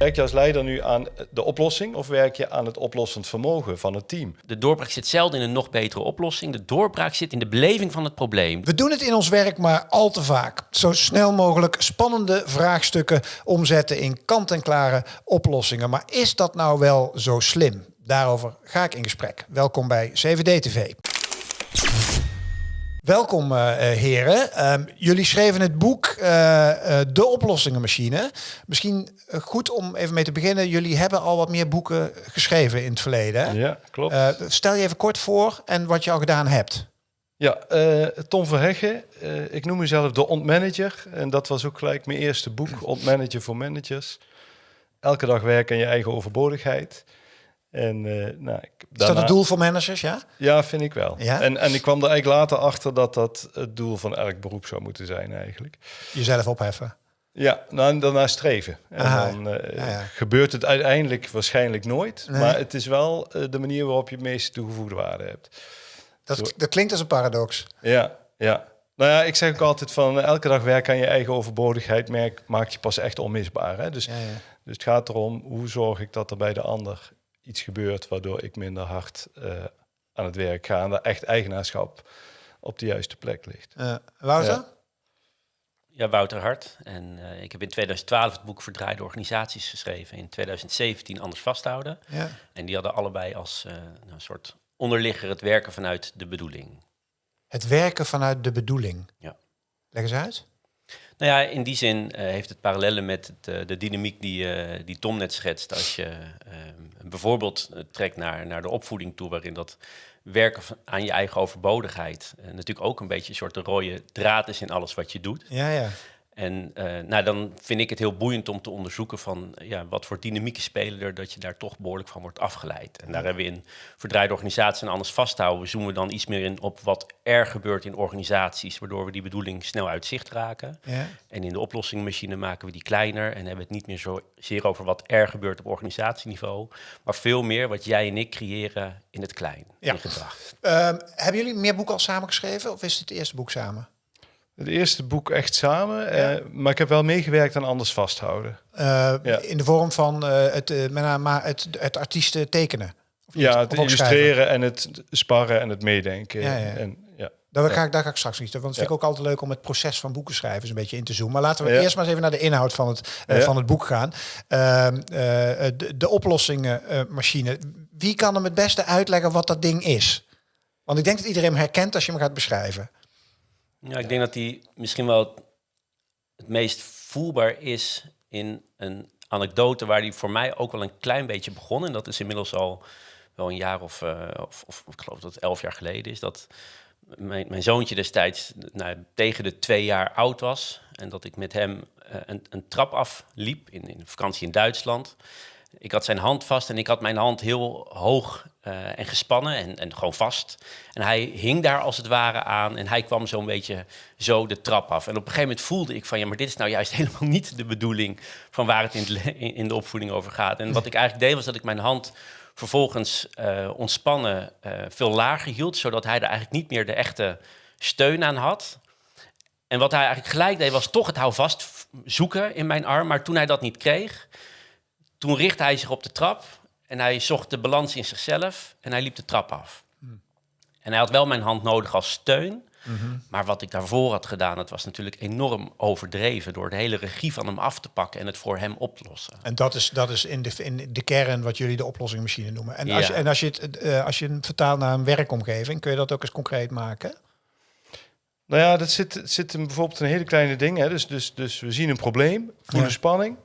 Werk je als leider nu aan de oplossing of werk je aan het oplossend vermogen van het team? De doorbraak zit zelden in een nog betere oplossing. De doorbraak zit in de beleving van het probleem. We doen het in ons werk maar al te vaak. Zo snel mogelijk spannende vraagstukken omzetten in kant-en-klare oplossingen. Maar is dat nou wel zo slim? Daarover ga ik in gesprek. Welkom bij CVD-TV. Welkom uh, heren. Um, jullie schreven het boek uh, uh, De Oplossingenmachine. Misschien goed om even mee te beginnen. Jullie hebben al wat meer boeken geschreven in het verleden. Ja, klopt. stel je even kort voor en wat je al gedaan hebt. Ja, Tom Verheggen. ik noem mezelf de ontmanager. En dat was ook gelijk mijn eerste boek, Ontmanager voor Managers. Elke dag werken aan je eigen overbodigheid. En, uh, nou. Is dat het doel voor managers, ja? Ja, vind ik wel. Ja? En, en ik kwam er eigenlijk later achter dat dat het doel van elk beroep zou moeten zijn eigenlijk. Jezelf opheffen? Ja, nou, en daarna streven. En dan uh, ja, ja. gebeurt het uiteindelijk waarschijnlijk nooit. Nee. Maar het is wel uh, de manier waarop je het meeste toegevoegde waarde hebt. Dat, dat klinkt als een paradox. Ja, ja. Nou ja, ik zeg ook altijd van elke dag werken aan je eigen overbodigheid merk, maakt je pas echt onmisbaar. Hè? Dus, dus het gaat erom, hoe zorg ik dat er bij de ander iets gebeurt waardoor ik minder hard uh, aan het werk ga en dat echt eigenaarschap op de juiste plek ligt. Uh, Wouter? Ja. ja. Wouter Hart. En uh, ik heb in 2012 het boek Verdraaide Organisaties geschreven. In 2017 Anders Vasthouden. Ja. En die hadden allebei als een soort onderligger het werken vanuit de bedoeling. Het werken vanuit de bedoeling? Ja. Leg eens uit. Nou ja, in die zin uh, heeft het parallellen met het, uh, de dynamiek die, uh, die Tom net schetst. Als je ehm, bijvoorbeeld trekt naar, naar de opvoeding toe, waarin dat werken aan je eigen overbodigheid natuurlijk ook een beetje een soort rode draad is in alles wat je doet. Ja, ja. En uh, nou, dan vind ik het heel boeiend om te onderzoeken van ja, wat voor dynamieken spelen er dat je daar toch behoorlijk van wordt afgeleid. En daar hebben we in verdraaide organisaties en anders vasthouden, zoomen we dan iets meer in op wat er gebeurt in organisaties, waardoor we die bedoeling snel uit zicht raken. Ja. En in de oplossingmachine maken we die kleiner en hebben we het niet meer zozeer over wat er gebeurt op organisatieniveau, maar veel meer wat jij en ik creëren in het klein, ja. in gedrag. Um, hebben jullie meer boeken al samengeschreven of is het het eerste boek samen? Het eerste boek echt samen, ja. uh, maar ik heb wel meegewerkt aan Anders Vasthouden. Uh, ja. In de vorm van uh, het, maar het, het artiesten tekenen? ja, het illustreren en het sparren en het meedenken. Ja. En, ja. Daar, ga ik, daar ga ik straks niet. Want het vind ik ook altijd leuk om het proces van boeken schrijven een beetje in te zoomen. Maar laten we eerst maar eens even naar de inhoud van het, van het boek gaan. Ehm, de, de oplossingenmachine. Wie kan hem het beste uitleggen wat dat ding is? Want ik denk dat iedereen hem herkent als je hem gaat beschrijven. Ja, ik denk dat die misschien wel het meest voelbaar is in een anekdote waar die voor mij ook wel een klein beetje begon. En dat is inmiddels al wel een jaar of, uh, of, of, ik geloof dat het elf jaar geleden is. Dat mijn, mijn zoontje destijds nou, tegen de twee jaar oud was. En dat ik met hem uh, een, een trap afliep in, in vakantie in Duitsland. Ik had zijn hand vast en ik had mijn hand heel hoog uh, en gespannen en, en gewoon vast. En hij hing daar als het ware aan en hij kwam zo'n beetje zo de trap af. En op een gegeven moment voelde ik van ja, maar dit is nou juist helemaal niet de bedoeling van waar het in, in de opvoeding over gaat. En wat ik eigenlijk deed was dat ik mijn hand vervolgens uh, ontspannen uh, veel lager hield, zodat hij er eigenlijk niet meer de echte steun aan had. En wat hij eigenlijk gelijk deed was toch het houvast zoeken in mijn arm, maar toen hij dat niet kreeg toen richtte hij zich op de trap en hij zocht de balans in zichzelf en hij liep de trap af. Hmm. En hij had wel mijn hand nodig als steun. Mm-hmm. Maar wat ik daarvoor had gedaan, dat was natuurlijk enorm overdreven door de hele regie van hem af te pakken en het voor hem op te lossen. En dat is, dat is in, de, in de kern wat jullie de oplossingmachine noemen. En, als, je, en als, je het, uh, als je het vertaalt naar een werkomgeving, kun je dat ook eens concreet maken? Nou ja, dat zit, zit bijvoorbeeld een hele kleine ding. Hè. Dus, dus, dus we zien een probleem, voelen ja. spanning.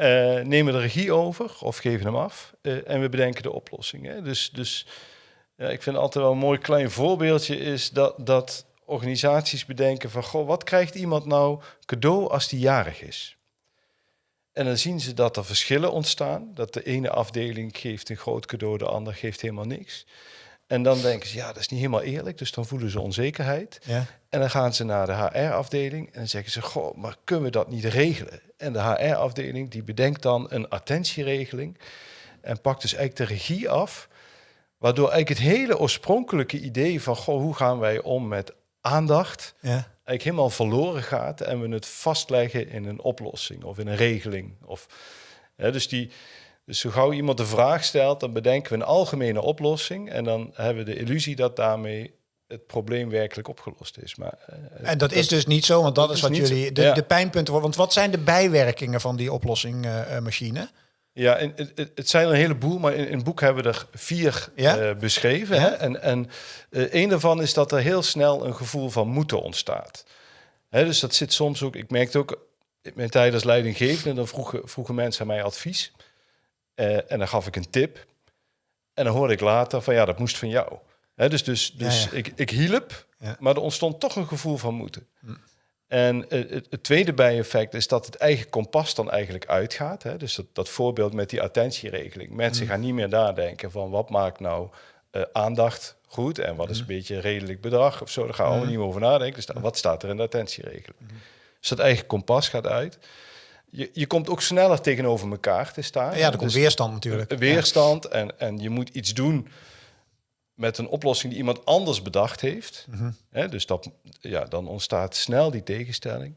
Uh, nemen de regie over of geven hem af uh, en we bedenken de oplossing. Hè. Dus, dus ja, ik vind altijd wel een mooi klein voorbeeldje is dat, dat organisaties bedenken van, goh, wat krijgt iemand nou cadeau als die jarig is? En dan zien ze dat er verschillen ontstaan, dat de ene afdeling geeft een groot cadeau, de ander geeft helemaal niks. En dan denken ze, ja, dat is niet helemaal eerlijk. Dus dan voelen ze onzekerheid. Ja. En dan gaan ze naar de HR-afdeling en dan zeggen ze, goh, maar kunnen we dat niet regelen? En de HR-afdeling die bedenkt dan een attentieregeling en pakt dus eigenlijk de regie af. Waardoor eigenlijk het hele oorspronkelijke idee van, goh, hoe gaan wij om met aandacht, ja. eigenlijk helemaal verloren gaat en we het vastleggen in een oplossing of in een regeling. Of, dus, die, dus zo gauw iemand de vraag stelt, dan bedenken we een algemene oplossing. En dan hebben we de illusie dat daarmee het probleem werkelijk opgelost is. Maar, en dat, is dus niet zo, want dat, is wat jullie de, de pijnpunten. Want wat zijn de bijwerkingen van die oplossinggmachine? Ja, en het, het, zijn een heleboel, maar in, in het boek hebben we er vier ja? beschreven. Hè? En, en een daarvan is dat er heel snel een gevoel van moeten ontstaat. Hè, dus dat zit soms ook, ik merkte ook in mijn tijd als leidinggevende, dan vroegen, vroegen mensen aan mij advies. Uh, en dan gaf ik een tip. En dan hoorde ik later van ja, dat moest van jou. Hè, dus dus, dus Ik, ik hielp, maar er ontstond toch een gevoel van moeten. Hm. En het, het, tweede bijeffect is dat het eigen kompas dan eigenlijk uitgaat. Hè? Dus dat, dat voorbeeld met die attentieregeling. Mensen hm. gaan niet meer nadenken van wat maakt nou uh, aandacht goed en wat is hm. een beetje redelijk bedrag of zo. Daar gaan we allemaal niet meer over nadenken. Dus wat staat er in de attentieregeling? Dus dat eigen kompas gaat uit. Je, je komt ook sneller tegenover elkaar te staan. Ja, er komt dus weerstand natuurlijk. Weerstand en, en je moet iets doen met een oplossing die iemand anders bedacht heeft. Mm dus dat, ja, dan ontstaat snel die tegenstelling.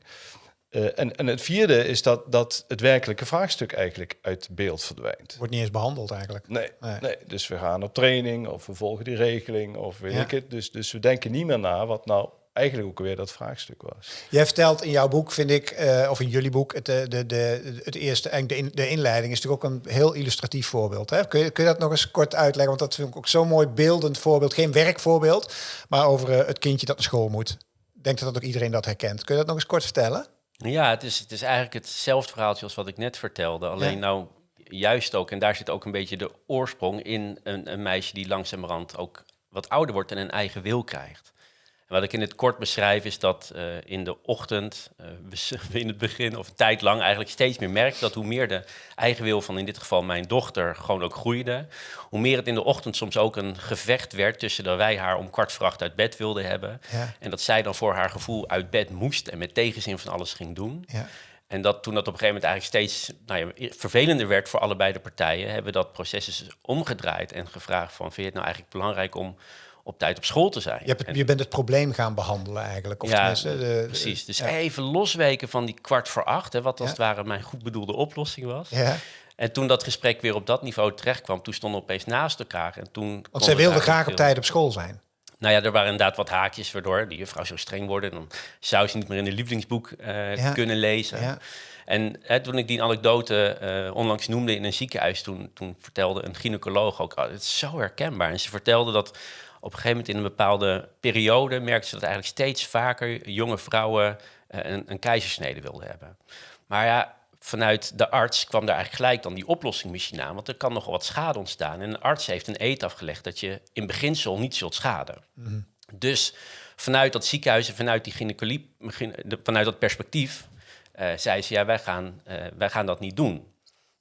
Uh, en, en het vierde is dat, dat het werkelijke vraagstuk eigenlijk uit beeld verdwijnt. Wordt niet eens behandeld eigenlijk. Nee, nee. nee. dus we gaan op training of we volgen die regeling of weet ik het. Dus, dus we denken niet meer na wat nou eigenlijk ook weer dat vraagstuk was. Jij vertelt in jouw boek, vind ik, uh, of in jullie boek, het, de, de, de, het eerste, en de, in, de inleiding is natuurlijk ook een heel illustratief voorbeeld. Hè? Kun, je, kun je dat nog eens kort uitleggen? Want dat vind ik ook zo'n mooi beeldend voorbeeld. Geen werkvoorbeeld, maar over uh, het kindje dat naar school moet. Ik denk dat ook iedereen dat herkent. Kun je dat nog eens kort vertellen? Ja, het is, het is eigenlijk hetzelfde verhaaltje als wat ik net vertelde. Alleen nou juist ook, en daar zit ook een beetje de oorsprong in een, een meisje die langzamerhand ook wat ouder wordt en een eigen wil krijgt wat ik in het kort beschrijf is dat uh, in de ochtend, uh, we in het begin of een tijd lang eigenlijk steeds meer merk dat hoe meer de eigen wil van in dit geval mijn dochter gewoon ook groeide, hoe meer het in de ochtend soms ook een gevecht werd tussen dat wij haar om kwart voor acht uit bed wilden hebben ja. en dat zij dan voor haar gevoel uit bed moest en met tegenzin van alles ging doen. Ja. En dat toen dat op een gegeven moment eigenlijk steeds nou ja, vervelender werd voor allebei de partijen, hebben we dat proces dus omgedraaid en gevraagd van vind je het nou eigenlijk belangrijk om op tijd op school te zijn. Je, hebt je bent het probleem gaan behandelen eigenlijk. Of ja, de, precies. Dus even losweken van die kwart voor acht, hè, wat als het ware mijn goed bedoelde oplossing was. Ja. En toen dat gesprek weer op dat niveau terecht kwam, toen stonden we opeens naast elkaar. En toen Want zij wilde graag op tijd op school zijn. Nou ja, er waren inderdaad wat haakjes waardoor die juffrouw zo streng worden. Dan zou ze niet meer in een lievelingsboek uh, kunnen lezen. Ja. En hè, toen ik die anekdote uh, onlangs noemde in een ziekenhuis, toen, toen vertelde een gynaecoloog ook, oh, het is zo herkenbaar. En ze vertelde dat op een gegeven moment in een bepaalde periode merkte ze dat eigenlijk steeds vaker jonge vrouwen uh, een, een keizersnede wilden hebben. Maar ja, vanuit de arts kwam daar eigenlijk gelijk dan die oplossingmachine aan, want er kan nogal wat schade ontstaan. En een arts heeft een eet afgelegd dat je in beginsel niet zult schaden. Mhm. Dus vanuit dat ziekenhuis en vanuit die gynaecologie, vanuit dat perspectief, uh, zei ze, ja, wij gaan, uh, wij gaan dat niet doen.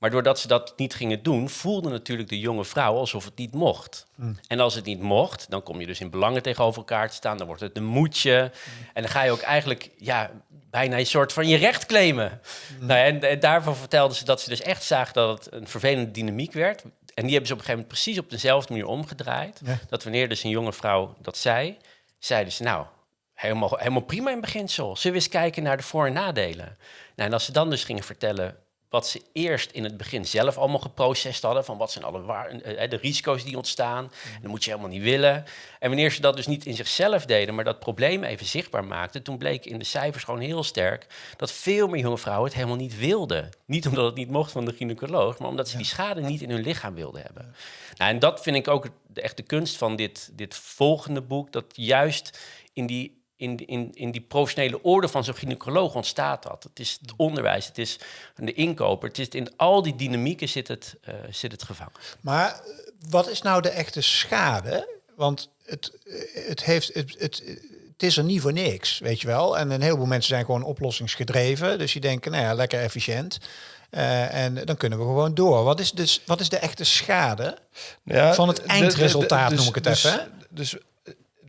Maar doordat ze dat niet gingen doen, voelde natuurlijk de jonge vrouw alsof het niet mocht. Hmm. En als het niet mocht, dan kom je dus in belangen tegenover elkaar te staan. Dan wordt het een moedje. En dan ga je ook eigenlijk ja, bijna een soort van je recht claimen. Hmm. Nou, en, en, daarvan vertelde ze dat ze dus echt zagen dat het een vervelende dynamiek werd. En die hebben ze op een gegeven moment precies op dezelfde manier omgedraaid. Dat wanneer dus een jonge vrouw dat zei, zeiden ze nou, helemaal, helemaal prima in beginsel. We eens kijken naar de voor- en nadelen? Nou, en als ze dan dus gingen vertellen wat ze eerst in het begin zelf allemaal geprocessed hadden. Van wat zijn alle waar, eh, de risico's die ontstaan. Mm. Dat moet je helemaal niet willen. En wanneer ze dat dus niet in zichzelf deden, maar dat probleem even zichtbaar maakten. Toen bleek in de cijfers gewoon heel sterk dat veel meer jonge vrouwen het helemaal niet wilden. Niet omdat het niet mocht van de gynaecoloog, maar omdat ze die schade niet in hun lichaam wilden hebben. Nou, en dat vind ik ook de echte kunst van dit, dit volgende boek. Dat juist in die in, in, in die professionele orde van zo'n gynaecoloog ontstaat dat. Het is het onderwijs, het is de inkoper, het is in al die dynamieken zit het, uh, zit het gevangen. Maar eh, wat is nou de echte schade? Want het, eh, het, heeft, het, het, het is er niet voor niks, weet je wel. En een heleboel mensen zijn gewoon oplossingsgedreven. Dus die denken, nou ja, lekker efficiënt. Uh, en dan kunnen we gewoon door. Wat is, dus, wat is de echte schade ja, van het eindresultaat, dus, noem ik het dus, even? Dus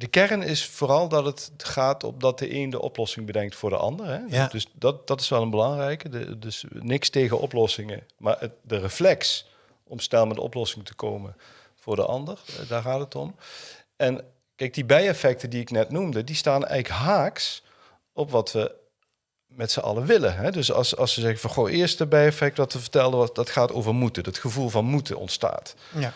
de kern is vooral dat het gaat op dat de een de oplossing bedenkt voor de ander. Hè? Ja. Dus dat, dat is wel een belangrijke. De, dus niks tegen oplossingen, maar het, de reflex om snel met de oplossing te komen voor de ander, eh, daar gaat het om. En kijk, die bijeffecten die ik net noemde, die staan eigenlijk haaks op wat we met z'n allen willen. Hè? Dus als, als ze zeggen van goh, eerste bijeffect wat we vertelden, dat gaat over moeten. Dat gevoel van moeten ontstaat. Ja.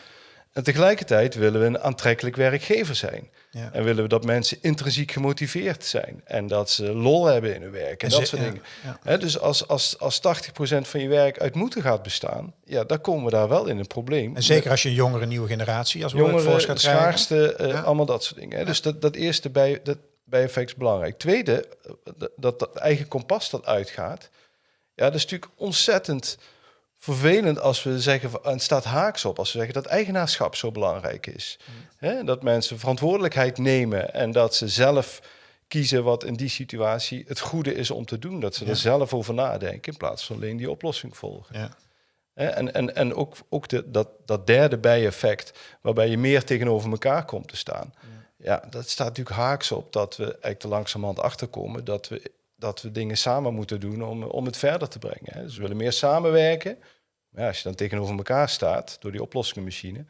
En tegelijkertijd willen we een aantrekkelijk werkgever zijn. Ja. En willen we dat mensen intrinsiek gemotiveerd zijn. En dat ze lol hebben in hun werk en, En dat ze- soort dingen. ja. Dus als, als, als 80% van je werk uit moeten gaat bestaan, ja, dan komen we daar wel in een probleem. En zeker als je een jongere nieuwe generatie als workforce jongeren, gaat schaarste, eh, allemaal dat soort dingen. Dus dat, dat eerste bij, dat bijeffect is belangrijk. Tweede, eh, dat dat eigen kompas dat uitgaat. Ja, dat is natuurlijk ontzettend vervelend als we zeggen, van- en het staat haaks op, als we zeggen dat eigenaarschap zo belangrijk is. Hè, dat mensen verantwoordelijkheid nemen en dat ze zelf kiezen wat in die situatie het goede is om te doen. Dat ze Ja. er zelf over nadenken in plaats van alleen die oplossing volgen. Ja. En, en, en ook, ook de, dat, dat derde bijeffect, waarbij je meer tegenover elkaar komt te staan. Ja, dat staat natuurlijk haaks op dat we eigenlijk te langzamerhand achterkomen dat we, dat we dingen samen moeten doen om, om het verder te brengen. Hè. Dus we willen meer samenwerken. Maar ja, als je dan tegenover elkaar staat door die oplossingenmachine,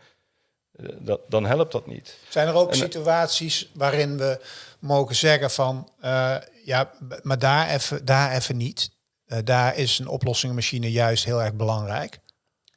eh, dat, dan helpt dat niet. Zijn er ook En- situaties waarin we mogen zeggen van eh, ja, maar daar even, daar even niet. Eh, daar is een oplossingenmachine juist heel erg belangrijk.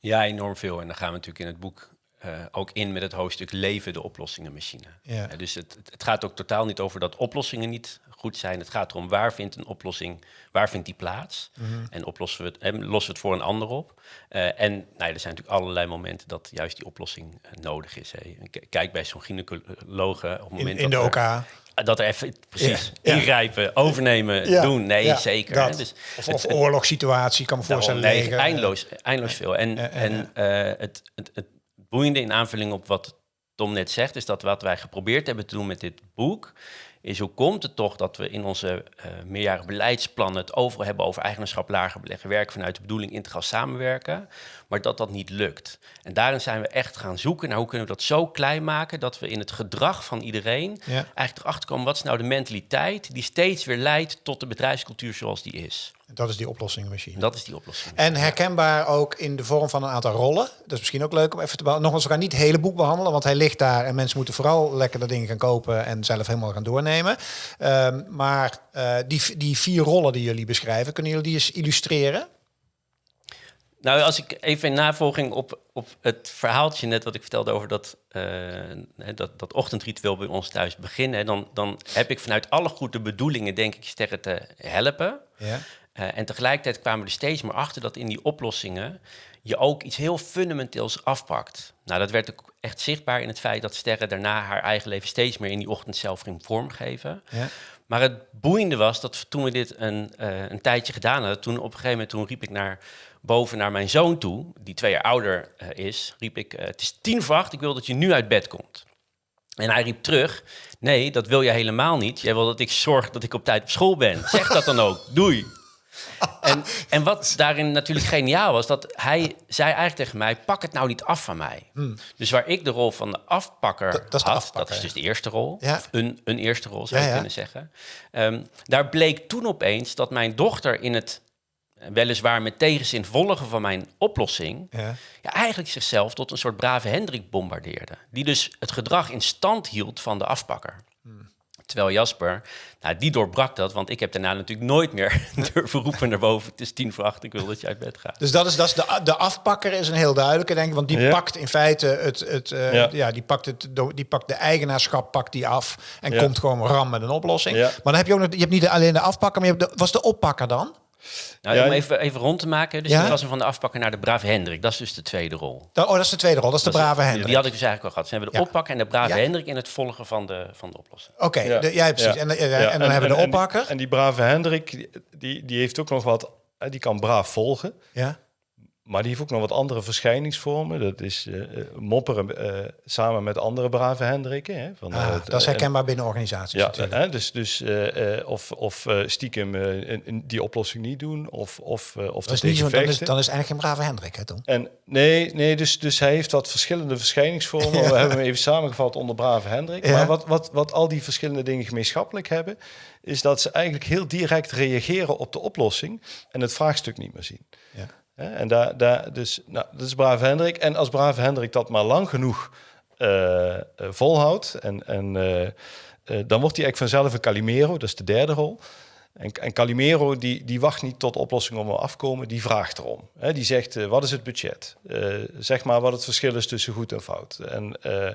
Ja, enorm veel. En dan gaan we natuurlijk in het boek eh, ook in met het hoofdstuk leven de oplossingenmachine. Ja. Eh, dus het, het gaat ook totaal niet over dat oplossingen niet goed zijn. Het gaat erom waar vindt een oplossing, waar vindt die plaats? En oplossen we het, en lossen we het voor een ander op. Eh, en nou ja, er zijn natuurlijk allerlei momenten dat juist die oplossing eh, nodig is. Hè. Kijk bij zo'n gynaecoloog eh, op het In, moment in de dat er- OK. dat er even precies Ja, ingrijpen, overnemen, Ja, doen. Nee, zeker. Dus Of, of het- oorlogssituatie, kan me voorstellen. nee, eindeloos, eindeloos veel. En, en eh, het, het, het boeiende in aanvulling op wat Tom net zegt, is dat wat wij geprobeerd hebben te doen met dit boek, is hoe komt het toch dat we in onze eh meerjarige beleidsplannen het overal hebben over eigenaarschap, lager beleggen, werken vanuit de bedoeling integraal samenwerken, maar dat dat niet lukt. En daarin zijn we echt gaan zoeken naar hoe kunnen we dat zo klein maken dat we in het gedrag van iedereen Ja. eigenlijk erachter komen wat is nou de mentaliteit die steeds weer leidt tot de bedrijfscultuur zoals die is. Dat is die oplossingenmachine. En dat is die oplossing. En herkenbaar ook in de vorm van een aantal rollen. Dat is misschien ook leuk om even te behandelen. Nogmaals, we gaan niet het hele boek behandelen, want hij ligt daar en mensen moeten vooral lekker dat ding gaan kopen en zelf helemaal gaan doornemen. Ehm, maar eh, die, die vier rollen die jullie beschrijven, kunnen jullie die eens illustreren? Nou, als ik even in navolging op, op het verhaaltje net wat ik vertelde over dat, eh, dat, dat ochtendritueel bij ons thuis beginnen, hè, dan, dan heb ik vanuit alle goede bedoelingen, denk ik, sterren te helpen. Ja. Eh, en tegelijkertijd kwamen we er steeds meer achter dat in die oplossingen je ook iets heel fundamenteels afpakt. Nou, dat werd ook echt zichtbaar in het feit dat Sterren daarna haar eigen leven steeds meer in die ochtend zelf ging vormgeven. Ja. Maar het boeiende was dat toen we dit een, eh, een tijdje gedaan hadden, toen op een gegeven moment toen riep ik naar boven naar mijn zoon toe, die twee jaar ouder eh, is, riep ik: eh, Het is tien voor acht, ik wil dat je nu uit bed komt. En hij riep terug: Nee, dat wil jij helemaal niet. Jij wil dat ik zorg dat ik op tijd op school ben. Zeg dat dan ook. Doei. En, en wat daarin natuurlijk geniaal was, dat hij zei eigenlijk tegen mij: pak het nou niet af van mij. Dus waar ik de rol van de afpakker Dat- dat had, afpakker, dat is dus de eerste rol, Ja. of een, een eerste rol zou je ja. kunnen zeggen. Ehm, daar bleek toen opeens dat mijn dochter in het eh, weliswaar met tegenzin volgen van mijn oplossing, Ja. ja, eigenlijk zichzelf tot een soort brave Hendrik bombardeerde. Die dus het gedrag in stand hield van de afpakker. Terwijl Jasper, nou, die doorbrak dat, want ik heb daarna natuurlijk nooit meer durven roepen naar boven. Het is tien voor acht, ik wil dat je uit bed gaat. Dus dat is, dat is de, de afpakker is een heel duidelijke, denk ik. Want die Ja. pakt in feite het, het eh, ja. Ja. die pakt het, die pakt de eigenaarschap, pakt die af en Ja. komt gewoon ram met een oplossing. Ja. Maar dan heb je ook nog, je hebt niet alleen de afpakker, maar je hebt de, was de oppakker dan? Nou, Ja, om even, even rond te maken, dus Ja? ik was van de afpakker naar de brave Hendrik. Dat is dus de tweede rol. Da- Oh, dat is de tweede rol, dat is de Dat is- brave Hendrik. Die had ik dus eigenlijk al gehad. Ze hebben de Ja. oppakker en de brave Ja. Hendrik in het volgen van de, van de oplossing. Oké, Ja. precies. Ja. En, eh, Ja, en dan hebben we de en die- oppakker. En die, brave Hendrik, die- die, heeft ook nog wat, hè, die kan braaf volgen. ja. Maar die heeft ook nog wat andere verschijningsvormen. Dat is eh, mopperen eh, samen met andere brave Hendrikken. Hè, van, Ah, dat is en- herkenbaar binnen organisaties Ja, hè, dus, dus of, of stiekem die oplossing niet doen, of, of, of dat is niet zo, dan, is, vechten. dan is eigenlijk geen brave Hendrik, hè, Tom? En nee, nee dus, dus hij heeft wat verschillende verschijningsvormen. We hebben hem even samengevat onder Brave Hendrik. Ja. Maar wat, wat, wat al die verschillende dingen gemeenschappelijk hebben, is dat ze eigenlijk heel direct reageren op de oplossing en het vraagstuk niet meer zien. Ja. En daar, daar, dus, nou, dat is Brave Hendrik. En als Brave Hendrik dat maar lang genoeg eh, eh, volhoudt, en, en, eh, dan wordt hij eigenlijk vanzelf een Calimero, dat is de derde rol. En, en Calimero die, die wacht niet tot oplossingen om afkomen, die vraagt erom. Hè, die zegt, wat is het budget? Zeg maar wat het verschil is tussen goed en fout. En uh,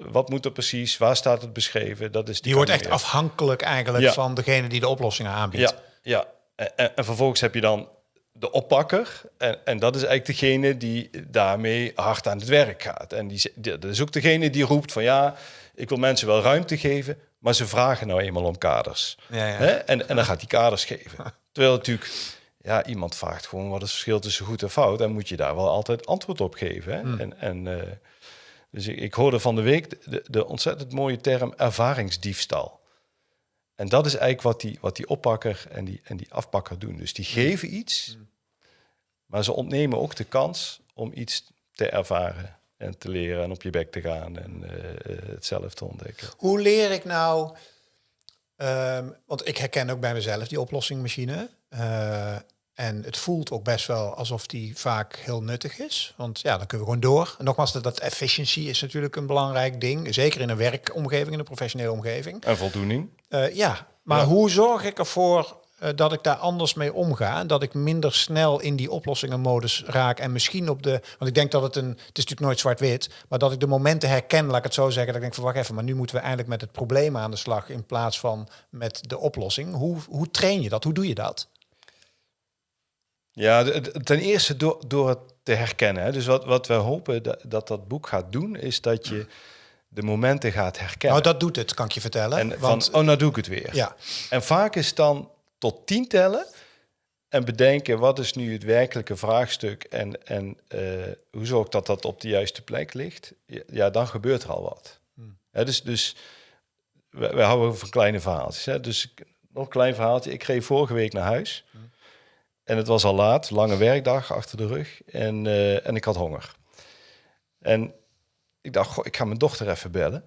wat moet er precies? Waar staat het beschreven? Dat is die, die wordt echt afhankelijk eigenlijk ja. van degene die de oplossingen aanbiedt. Ja, ja. En, en, vervolgens heb je dan de oppakker. En, en dat is eigenlijk degene die daarmee hard aan het werk gaat. En die, dat is ook degene die roept van ja, ik wil mensen wel ruimte geven, maar ze vragen nou eenmaal om kaders. Ja, ja. Hè? En, en dan gaat die kaders geven. Terwijl natuurlijk, ja, iemand vraagt gewoon wat is het verschil tussen goed en fout. En moet je daar wel altijd antwoord op geven. Hè? Hmm. En, en, uh, dus ik, ik, hoorde van de week de, de, ontzettend mooie term ervaringsdiefstal. En dat is eigenlijk wat die, wat die oppakker en die, en die afpakker doen. Dus die geven iets, maar ze ontnemen ook de kans om iets te ervaren en te leren en op je bek te gaan en uh, het zelf te ontdekken. Hoe leer ik nou, um, want ik herken ook bij mezelf die oplossingmachine. Uh, en het voelt ook best wel alsof die vaak heel nuttig is. Want ja, dan kunnen we gewoon door. En nogmaals, dat, dat efficiency is natuurlijk een belangrijk ding. Zeker in een werkomgeving, in een professionele omgeving. En voldoening. Uh, ja, maar hoe zorg ik ervoor uh, dat ik daar anders mee omga? Dat ik minder snel in die oplossingenmodus raak. En misschien op de... Want ik denk dat het een... Het is natuurlijk nooit zwart-wit. Maar dat ik de momenten herken, laat ik het zo zeggen. Dat ik denk van, wacht even, maar nu moeten we eigenlijk met het probleem aan de slag... in plaats van met de oplossing. Hoe, hoe train je dat? Hoe doe je dat? Ja, ten eerste door, door het te herkennen. Hè. Dus wat, wat we hopen dat, dat, dat boek gaat doen, is dat je de momenten gaat herkennen. Nou, dat doet het, kan ik je vertellen. En want, van, oh, nou doe ik het weer. Ja. En vaak is dan tot tien tellen en bedenken wat is nu het werkelijke vraagstuk en, en uh, hoe zorg dat dat op de juiste plek ligt. Ja, dan gebeurt er al wat. Hmm. dus dus we, we houden van kleine verhaaltjes. Hè. Dus nog een klein verhaaltje. Ik reed vorige week naar huis. Hmm. En het was al laat, lange werkdag achter de rug. En, uh, en ik had honger. En ik dacht, goh, ik ga mijn dochter even bellen.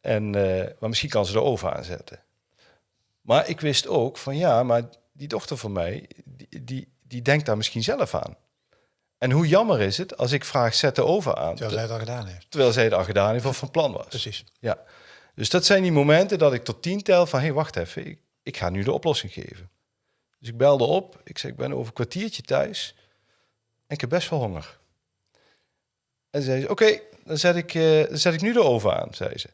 En, uh, maar misschien kan ze de oven aanzetten. Maar ik wist ook van ja, maar die dochter van mij, die, die, die denkt daar misschien zelf aan. En hoe jammer is het als ik vraag, zet de oven aan. Terwijl zij het al gedaan heeft. Terwijl zij het al gedaan heeft of van plan was. Precies. Ja. Dus dat zijn die momenten dat ik tot tien tel van, hé, hey, wacht even, ik, ik ga nu de oplossing geven. Dus ik belde op. Ik zei, ik ben over een kwartiertje thuis. En ik heb best wel honger. En zei ze, oké, dan, zet ik, uh, dan zet ik nu de oven aan, zei ze.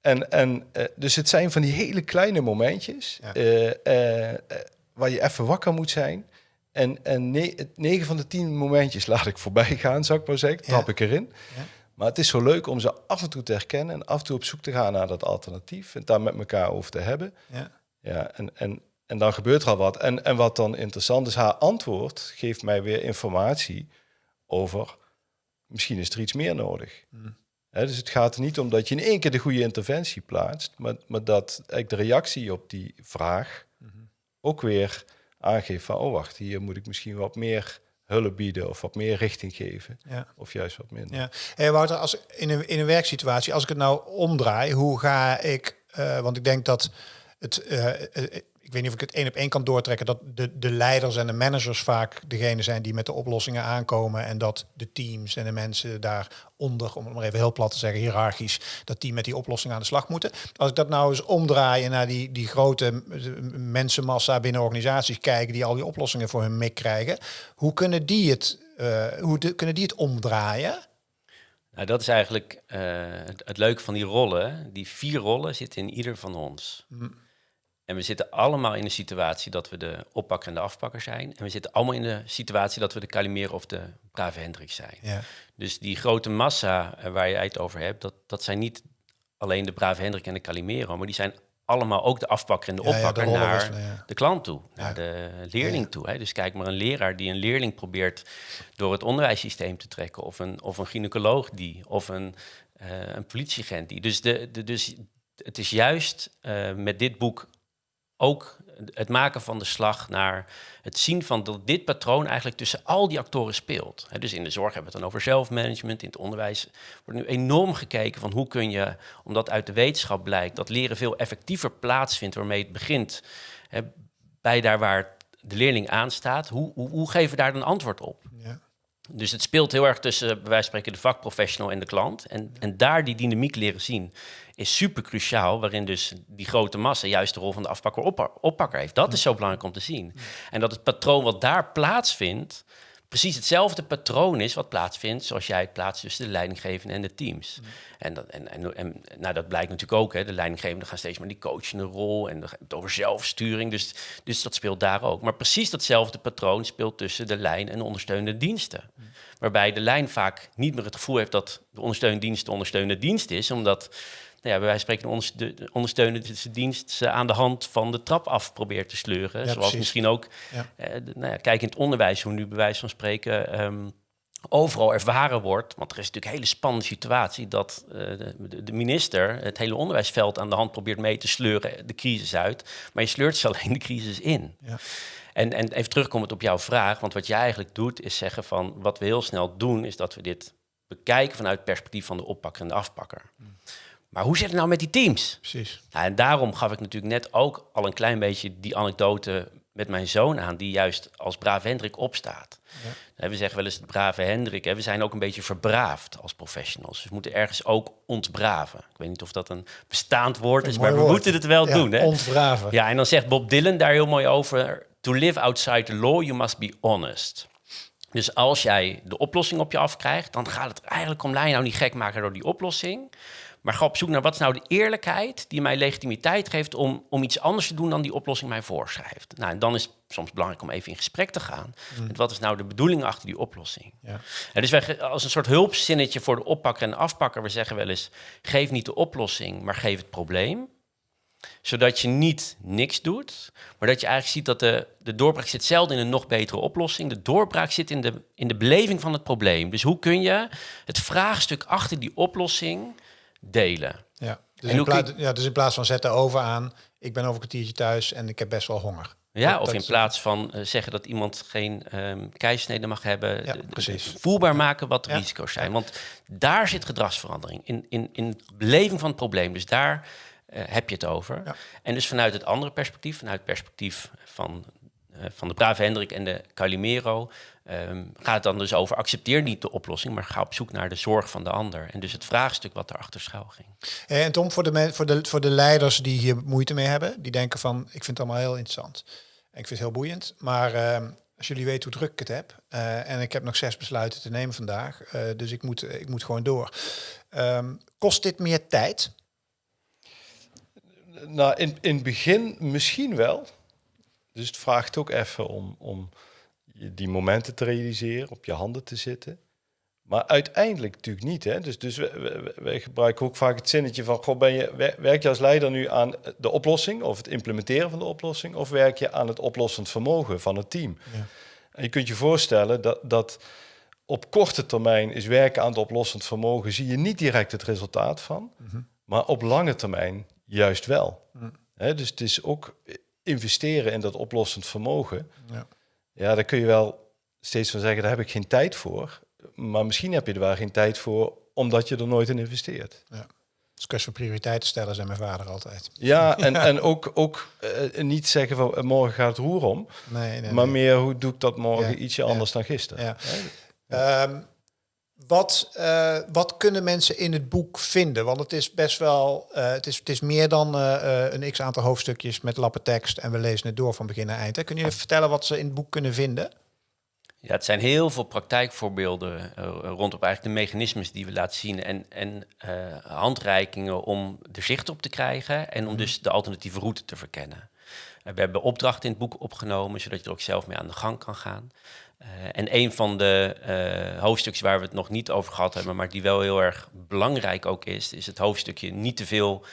En, en uh, dus het zijn van die hele kleine momentjes... Ja. Uh, waar je even wakker moet zijn. En, en negen van de tien momentjes laat ik voorbij gaan, zou ik maar zeggen. Trap ja. ik erin. Ja. Maar het is zo leuk om ze af en toe te herkennen... en af en toe op zoek te gaan naar dat alternatief... en daar met elkaar over te hebben. Ja. Ja, en, en en dan gebeurt er al wat. En, en wat dan interessant is, haar antwoord geeft mij weer informatie over misschien is er iets meer nodig. Hmm. dus het gaat er niet om dat je in één keer de goede interventie plaatst, maar, maar dat eigenlijk de reactie op die vraag hmm. ook weer aangeeft van, oh wacht, hier moet ik misschien wat meer hulp bieden of wat meer richting geven. Ja. Of juist wat minder. Ja. Hey Wouter, als in een, in een werksituatie, als ik het nou omdraai, hoe ga ik, uh, want ik denk dat het, uh, ik weet niet of ik het één op één kan doortrekken, dat de, de leiders en de managers vaak degene zijn die met de oplossingen aankomen en dat de teams en de mensen daaronder, om het maar even heel plat te zeggen, hiërarchisch, dat die met die oplossingen aan de slag moeten. Als ik dat nou eens omdraaien naar die, die grote mensenmassa binnen organisaties kijken die al die oplossingen voor hun mik krijgen, hoe kunnen die het, uh, hoe de, kunnen die het omdraaien? Nou, dat is eigenlijk uh, het, het, leuke van die rollen. Die vier rollen zitten in ieder van ons. Mm. En we zitten allemaal in de situatie dat we de oppakker en de afpakker zijn. En we zitten allemaal in de situatie dat we de Calimero of de brave Hendrik zijn. Ja. Dus die grote massa eh, waar je het over hebt, dat, dat zijn niet alleen de brave Hendrik en de Calimero, maar die zijn allemaal ook de afpakker en de oppakker ja, de naar de klant toe, naar de leerling toe. Hè. Dus kijk maar een leraar die een leerling probeert door het onderwijssysteem te trekken, of een, of een gynaecoloog die, of een, uh, een politieagent die. Dus, de, de, dus het is juist uh, met dit boek ook het maken van de slag naar het zien van dat dit patroon eigenlijk tussen al die actoren speelt. dus in de zorg hebben we het dan over zelfmanagement, in het onderwijs wordt nu enorm gekeken van hoe kun je, omdat uit de wetenschap blijkt dat leren veel effectiever plaatsvindt waarmee het begint, bij daar waar de leerling aanstaat, hoe, hoe, hoe geven we daar dan antwoord op? Dus het speelt heel erg tussen, bij wijze van spreken, de vakprofessional en de klant. En, en daar die dynamiek leren zien is super cruciaal, waarin dus die grote massa juist de rol van de afpakker oppakker heeft. Dat is zo belangrijk om te zien. En dat het patroon wat daar plaatsvindt, precies hetzelfde patroon is wat plaatsvindt, zoals jij het plaatst tussen de leidinggevende en de teams. Mm. En, dat, en, en, en, nou, dat blijkt natuurlijk ook. Hè. De leidinggevenden gaan steeds meer die coachende rol en het over zelfsturing. Dus, dus dat speelt daar ook. Maar precies datzelfde patroon speelt tussen de lijn en de ondersteunende diensten. Mm. Waarbij de lijn vaak niet meer het gevoel heeft dat de ondersteunende dienst de ondersteunende dienst is, omdat nou ja, bij wijze van spreken de ondersteunende dienst ze aan de hand van de trap af probeert te sleuren. Zoals misschien ook, ja. Eh, nou ja, kijk in het onderwijs, hoe nu bij wijze van spreken ehm, overal ervaren wordt. Want er is natuurlijk een hele spannende situatie dat uh, de, de, minister het hele onderwijsveld aan de hand probeert mee te sleuren, de crisis uit. Maar je sleurt ze alleen de crisis in. Ja. En, en even terugkomend op jouw vraag, want wat jij eigenlijk doet is zeggen van wat we heel snel doen, is dat we dit bekijken vanuit het perspectief van de oppakker en de afpakker. Hmm. Maar hoe zit het nou met die teams? Precies. Nou, en daarom gaf ik natuurlijk net ook al een klein beetje die anekdote met mijn zoon aan, die juist als brave Hendrik opstaat. Ja. We zeggen wel eens de brave Hendrik, we zijn ook een beetje verbraafd als professionals. Dus we moeten ergens ook ontbraven. Ik weet niet of dat een bestaand woord is, maar we moeten het wel doen. Hè? Ontbraven. Ja, en dan zegt Bob Dylan daar heel mooi over, to live outside the law, you must be honest. Dus als jij de oplossing op je afkrijgt, dan gaat het eigenlijk om, laat je nou niet gek maken door die oplossing. Maar ga op zoek naar wat is nou de eerlijkheid die mij legitimiteit geeft om, om iets anders te doen dan die oplossing mij voorschrijft. Nou, en dan is het soms belangrijk om even in gesprek te gaan. Mm. Met wat is nou de bedoeling achter die oplossing? Ja. En dus wij, als een soort hulpzinnetje voor de oppakker en de afpakker, we zeggen wel eens: geef niet de oplossing, maar geef het probleem zodat je niet niks doet, maar dat je eigenlijk ziet dat de, de doorbraak zit zelden in een nog betere oplossing. De doorbraak zit in de, in de beleving van het probleem. Dus hoe kun je het vraagstuk achter die oplossing delen. Ja, dus, in, plaats, ja, dus in plaats van zetten over aan, ik ben over een kwartiertje thuis en ik heb best wel honger. Ja, of in plaats van uh, zeggen dat iemand geen um, keisnede mag hebben, ja, precies. voelbaar maken wat de risico's zijn. Want daar zit gedragsverandering, in, in, in beleving van het probleem. Dus daar uh, heb je het over. En dus vanuit het andere perspectief, vanuit het perspectief van, uh, van de brave Hendrik en de Calimero, Um, gaat het dan dus over accepteer niet de oplossing, maar ga op zoek naar de zorg van de ander. En dus het vraagstuk wat erachter schuil ging. En Tom, voor de, voor, de, voor de leiders die hier moeite mee hebben, die denken van ik vind het allemaal heel interessant. En ik vind het heel boeiend. Maar uh, als jullie weten hoe druk ik het heb, uh, en ik heb nog zes besluiten te nemen vandaag, uh, dus ik moet, ik moet gewoon door. Um, kost dit meer tijd? Nou, in, in het begin misschien wel. Dus het vraagt ook even om, om die momenten te realiseren, op je handen te zitten. Maar uiteindelijk natuurlijk niet. Hè? Dus, dus wij, gebruiken ook vaak het zinnetje van: goh, ben je, werk je als leider nu aan de oplossing of het implementeren van de oplossing, of werk je aan het oplossend vermogen van het team? Ja. En je kunt je voorstellen dat, dat op korte termijn is werken aan het oplossend vermogen, zie je niet direct het resultaat van, mhm. maar op lange termijn juist wel. Mhm. dus het is ook investeren in dat oplossend vermogen. Ja. Ja, daar kun je wel steeds van zeggen, daar heb ik geen tijd voor. Maar misschien heb je er wel geen tijd voor, omdat je er nooit in investeert. Ja. Dus kwestie van prioriteiten stellen, zei mijn vader altijd. Ja, en, en ook, ook uh, niet zeggen van uh, morgen gaat het roer om. Nee, nee, maar meer hoe doe ik dat morgen ietsje anders dan gisteren. Ja. Um, wat, uh, wat kunnen mensen in het boek vinden? Want het is best wel, het, is, het is meer dan een x aantal hoofdstukjes met lappen tekst en we lezen het door van begin naar eind. Hè? Kun je vertellen wat ze in het boek kunnen vinden? Ja, het zijn heel veel praktijkvoorbeelden rondom eigenlijk de mechanismes die we laten zien en, en handreikingen om er zicht op te krijgen en om mhm. dus de alternatieve route te verkennen. We hebben opdrachten in het boek opgenomen, zodat je er ook zelf mee aan de gang kan gaan. En een van de hoofdstukjes waar we het nog niet over gehad hebben, maar die wel heel erg belangrijk ook is, is het hoofdstukje niet te veel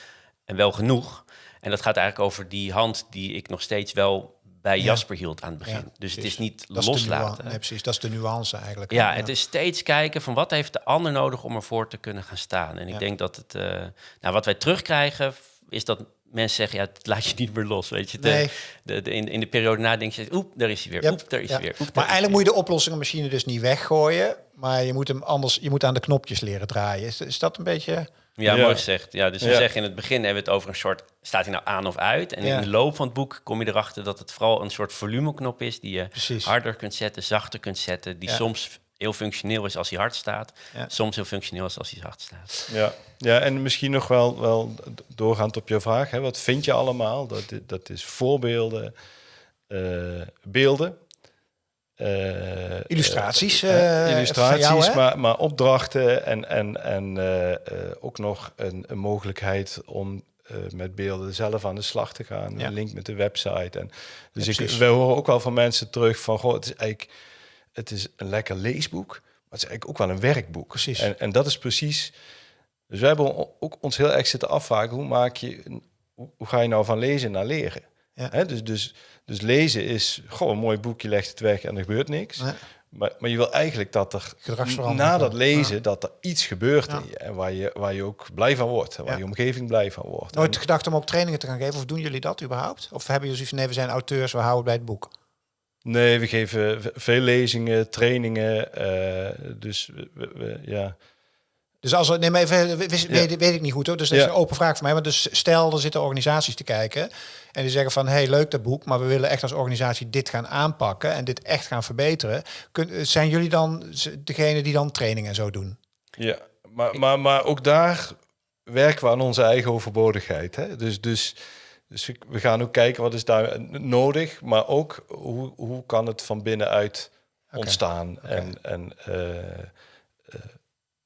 en wel genoeg. En dat gaat eigenlijk over die hand die ik nog steeds wel bij Jasper hield aan het begin. dus het is niet loslaten. Nee, precies, dat is de nuance eigenlijk. Ja, het is steeds kijken van wat heeft de ander nodig om ervoor te kunnen gaan staan. En ik denk dat het, uh, nou, wat wij terugkrijgen, is dat mensen zeggen, ja, het laat je niet meer los, weet je. De, de, de, in, in de periode na denk je, oep, daar is hij weer, oep, daar is hij weer. maar eigenlijk moet je de oplossingenmachine dus niet weggooien, maar je moet hem anders, je moet aan de knopjes leren draaien. Is, is dat een beetje... Ja, mooi gezegd. Ja, dus we zeggen in het begin hebben we het over een soort, staat hij nou aan of uit? En in de loop van het boek kom je erachter dat het vooral een soort volumeknop is die je harder kunt zetten, zachter kunt zetten, die soms heel functioneel is als hij hard staat. Soms heel functioneel is als hij zacht staat. Ja, ja en misschien nog wel, wel doorgaand op je vraag. Hè, wat vind je allemaal? Dat, dat is voorbeelden, uh, beelden. Uh, illustraties. Uh, illustraties, jou, maar, maar opdrachten en, en, en ook nog een, een mogelijkheid om met beelden zelf aan de slag te gaan. Een link met de website. En, dus ik, we horen ook wel van mensen terug van, goh, het is eigenlijk het is een lekker leesboek, maar het is eigenlijk ook wel een werkboek. Precies. En, en dat is precies. Dus we hebben ook ons heel erg zitten afvragen, hoe maak je, hoe, ga je nou van lezen naar leren? Ja. dus, dus, dus lezen is, gewoon een mooi boekje, legt het weg en er gebeurt niks. Maar, maar je wil eigenlijk dat er na dat lezen, dat er iets gebeurt in je. En waar je, waar je ook blij van wordt. Waar je omgeving blij van wordt. Nooit en, gedacht om ook trainingen te gaan geven? Of doen jullie dat überhaupt? Of hebben jullie zoiets van, nee, we zijn auteurs, we houden bij het boek? Nee, we geven veel lezingen, trainingen. Uh, dus we, we, ja. Dus als neem even, weet, weet, ik niet goed hoor. Dus dat is een open vraag voor mij. Maar dus stel, er zitten organisaties te kijken en die zeggen van, hey, leuk dat boek, maar we willen echt als organisatie dit gaan aanpakken en dit echt gaan verbeteren. Kun, zijn jullie dan degene die dan trainingen en zo doen? Ja, maar, maar, maar ook daar werken we aan onze eigen overbodigheid. Hè? Dus, dus dus we gaan ook kijken wat is daar nodig, maar ook hoe, hoe kan het van binnenuit ontstaan. En, en uh, uh,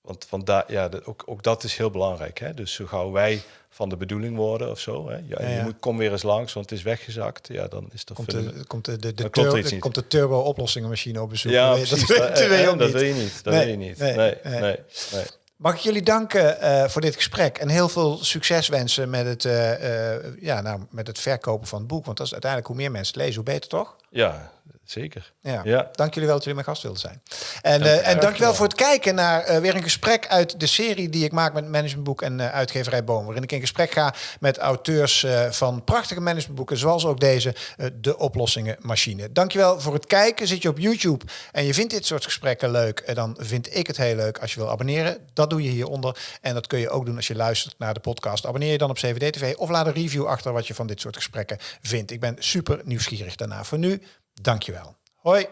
want, want daar, ja, ook, ook dat is heel belangrijk. Hè? Dus zo gauw wij van de bedoeling worden of zo. Hè? Ja, Je moet, kom weer eens langs, want het is weggezakt. Ja, dan is er komt de, komt de, de, de, turbo, komt de turbo oplossingenmachine op bezoek. Ja, dat, dat, dat, wil je niet. Dat wil je niet. nee, nee. nee. nee. Mag ik jullie danken uh, voor dit gesprek en heel veel succes wensen met het, uh, uh, ja, nou, met het verkopen van het boek. Want dat is uiteindelijk hoe meer mensen lezen, hoe beter toch? Ja, zeker. Ja. ja. Dank jullie wel dat jullie mijn gast wilden zijn. En, dank, uh, en dankjewel voor het kijken naar uh, weer een gesprek uit de serie die ik maak met Managementboek en uh, uitgeverij Boom. Waarin ik in gesprek ga met auteurs van prachtige managementboeken, zoals ook deze, De Oplossingen Machine. Dankjewel voor het kijken. Zit je op YouTube en je vindt dit soort gesprekken leuk, dan vind ik het heel leuk als je wil abonneren. Dat doe je hieronder. En dat kun je ook doen als je luistert naar de podcast. Abonneer je dan op CVD TV of laat een review achter wat je van dit soort gesprekken vindt. Ik ben super nieuwsgierig daarna. Voor nu, Dankjewel. Hoi.